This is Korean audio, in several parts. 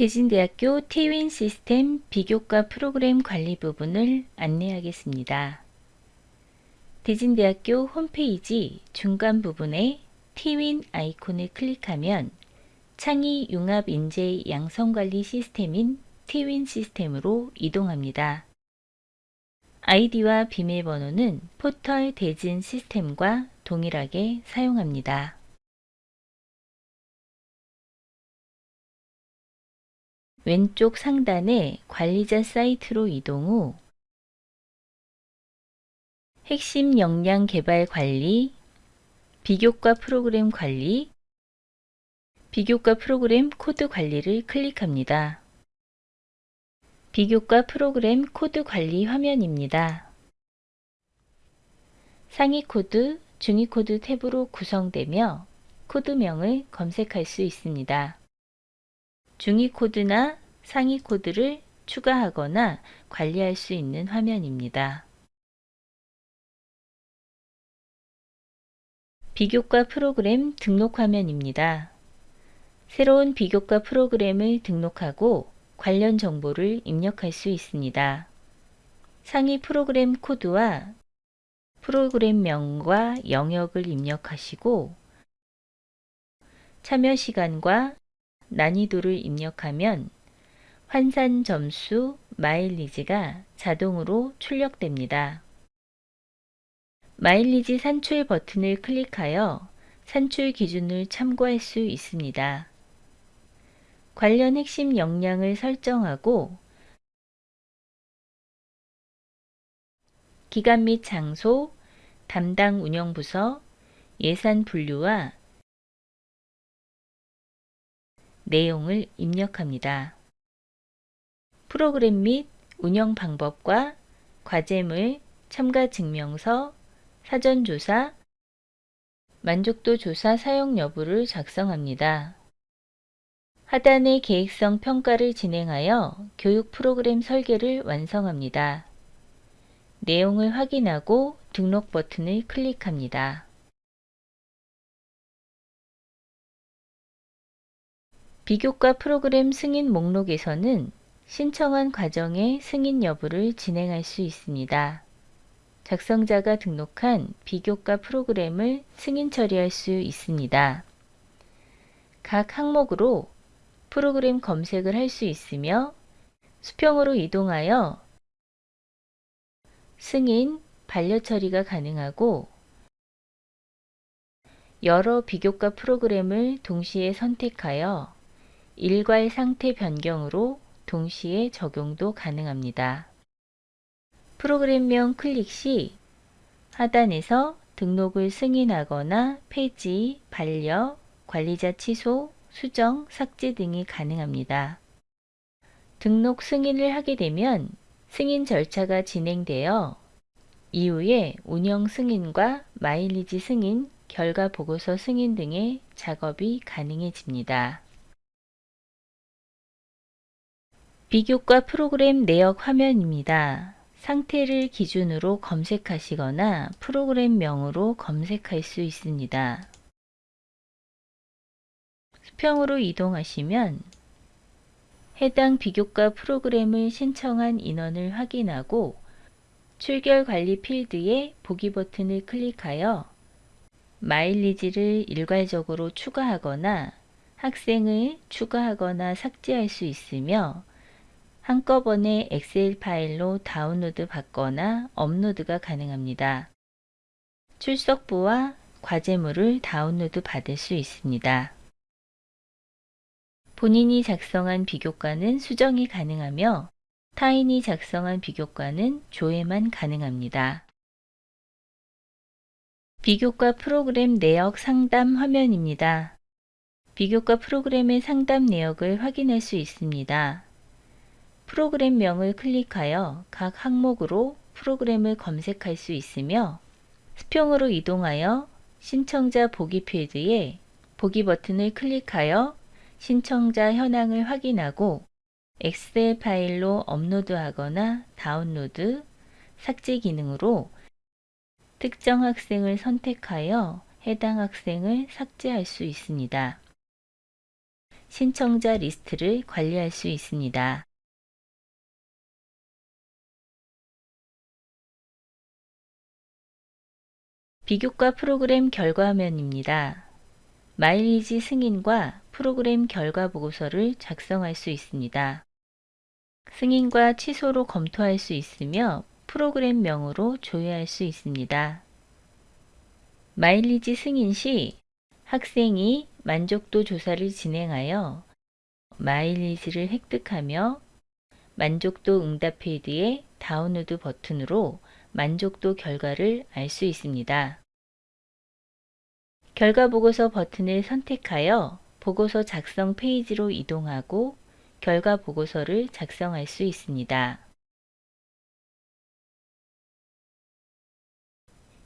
대진대학교 티윈 시스템 비교과 프로그램 관리 부분을 안내하겠습니다. 대진대학교 홈페이지 중간 부분에 티윈 아이콘을 클릭하면 창의 융합 인재 양성관리 시스템인 티윈 시스템으로 이동합니다. 아이디와 비밀번호는 포털 대진 시스템과 동일하게 사용합니다. 왼쪽 상단에 관리자 사이트로 이동 후 핵심 역량 개발 관리, 비교과 프로그램 관리, 비교과 프로그램 코드 관리를 클릭합니다. 비교과 프로그램 코드 관리 화면입니다. 상위 코드, 중위 코드 탭으로 구성되며 코드명을 검색할 수 있습니다. 중위 코드나 상위 코드를 추가하거나 관리할 수 있는 화면입니다. 비교과 프로그램 등록 화면입니다. 새로운 비교과 프로그램을 등록하고 관련 정보를 입력할 수 있습니다. 상위 프로그램 코드와 프로그램명과 영역을 입력하시고 참여 시간과 난이도를 입력하면 환산 점수, 마일리지가 자동으로 출력됩니다. 마일리지 산출 버튼을 클릭하여 산출 기준을 참고할 수 있습니다. 관련 핵심 역량을 설정하고 기간 및 장소, 담당 운영부서, 예산 분류와 내용을 입력합니다. 프로그램 및 운영 방법과 과제물, 참가 증명서, 사전조사, 만족도 조사 사용 여부를 작성합니다. 하단의 계획성 평가를 진행하여 교육 프로그램 설계를 완성합니다. 내용을 확인하고 등록 버튼을 클릭합니다. 비교과 프로그램 승인 목록에서는 신청한 과정의 승인 여부를 진행할 수 있습니다. 작성자가 등록한 비교과 프로그램을 승인 처리할 수 있습니다. 각 항목으로 프로그램 검색을 할 수 있으며 수평으로 이동하여 승인, 반려 처리가 가능하고 여러 비교과 프로그램을 동시에 선택하여 일괄 상태 변경으로 동시에 적용도 가능합니다. 프로그램명 클릭 시 하단에서 등록을 승인하거나 폐지, 반려, 관리자 취소, 수정, 삭제 등이 가능합니다. 등록 승인을 하게 되면 승인 절차가 진행되어 이후에 운영 승인과 마일리지 승인, 결과 보고서 승인 등의 작업이 가능해집니다. 비교과 프로그램 내역 화면입니다. 상태를 기준으로 검색하시거나 프로그램명으로 검색할 수 있습니다. 수평으로 이동하시면 해당 비교과 프로그램을 신청한 인원을 확인하고 출결 관리 필드에 보기 버튼을 클릭하여 마일리지를 일괄적으로 추가하거나 학생을 추가하거나 삭제할 수 있으며 한꺼번에 엑셀 파일로 다운로드 받거나 업로드가 가능합니다. 출석부와 과제물을 다운로드 받을 수 있습니다. 본인이 작성한 비교과는 수정이 가능하며 타인이 작성한 비교과는 조회만 가능합니다. 비교과 프로그램 내역 상담 화면입니다. 비교과 프로그램의 상담 내역을 확인할 수 있습니다. 프로그램명을 클릭하여 각 항목으로 프로그램을 검색할 수 있으며 수평으로 이동하여 신청자 보기 필드에 보기 버튼을 클릭하여 신청자 현황을 확인하고 엑셀 파일로 업로드하거나 다운로드, 삭제 기능으로 특정 학생을 선택하여 해당 학생을 삭제할 수 있습니다. 신청자 리스트를 관리할 수 있습니다. 비교과 프로그램 결과 화면입니다. 마일리지 승인과 프로그램 결과 보고서를 작성할 수 있습니다. 승인과 취소로 검토할 수 있으며 프로그램명으로 조회할 수 있습니다. 마일리지 승인 시 학생이 만족도 조사를 진행하여 마일리지를 획득하며 만족도 응답 필드의 다운로드 버튼으로 만족도 결과를 알 수 있습니다. 결과 보고서 버튼을 선택하여 보고서 작성 페이지로 이동하고 결과 보고서를 작성할 수 있습니다.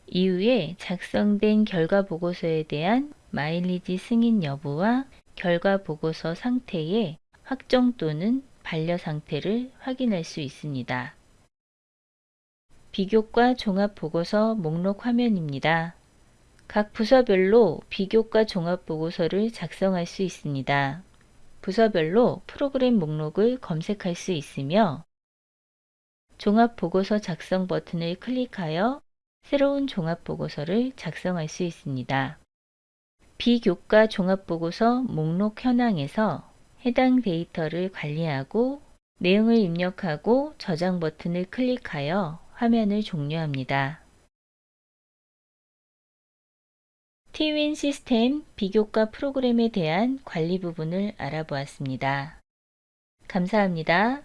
이후에 작성된 결과 보고서에 대한 마일리지 승인 여부와 결과 보고서 상태의 확정 또는 반려 상태를 확인할 수 있습니다. 비교과 종합 보고서 목록 화면입니다. 각 부서별로 비교과 종합 보고서를 작성할 수 있습니다. 부서별로 프로그램 목록을 검색할 수 있으며 종합 보고서 작성 버튼을 클릭하여 새로운 종합 보고서를 작성할 수 있습니다. 비교과 종합 보고서 목록 현황에서 해당 데이터를 관리하고 내용을 입력하고 저장 버튼을 클릭하여 화면을 종료합니다. T윈 시스템 비교과 프로그램에 대한 관리 부분을 알아보았습니다. 감사합니다.